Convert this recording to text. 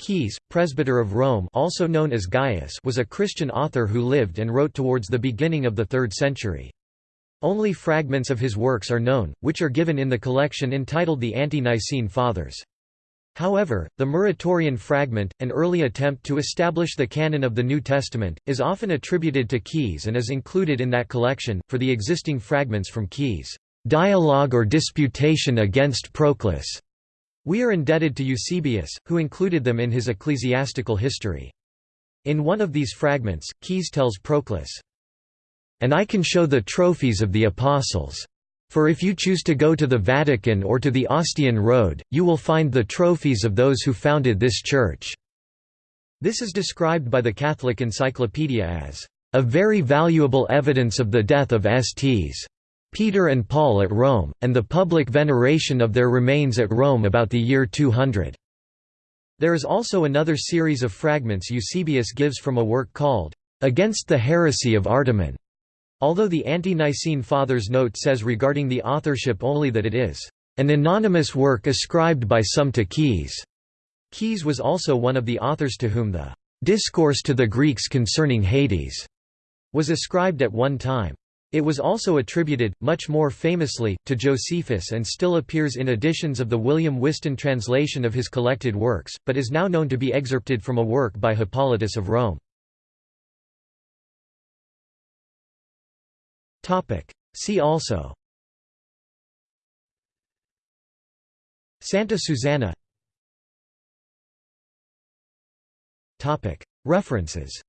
Caius, presbyter of Rome also known as Gaius was a Christian author who lived and wrote towards the beginning of the 3rd century. Only fragments of his works are known, which are given in the collection entitled the Ante-Nicene Fathers. However, the Muratorian fragment, an early attempt to establish the canon of the New Testament, is often attributed to Caius and is included in that collection. For the existing fragments from Caius' dialogue or disputation against Proclus, we are indebted to Eusebius, who included them in his ecclesiastical history. In one of these fragments, Caius tells Proclus, And I can show the trophies of the apostles. For if you choose to go to the Vatican or to the Ostian Road, you will find the trophies of those who founded this church." This is described by the Catholic Encyclopedia as, "...a very valuable evidence of the death of Sts. Peter and Paul at Rome, and the public veneration of their remains at Rome about the year 200. There is also another series of fragments Eusebius gives from a work called, Against the Heresy of Artemon. Although the Ante-Nicene Fathers note says regarding the authorship only that it is an anonymous work ascribed by some to Caius. Caius was also one of the authors to whom the Discourse to the Greeks concerning Hades was ascribed at one time. It was also attributed, much more famously, to Josephus and still appears in editions of the William Whiston translation of his collected works, but is now known to be excerpted from a work by Hippolytus of Rome. See also Santa Susanna References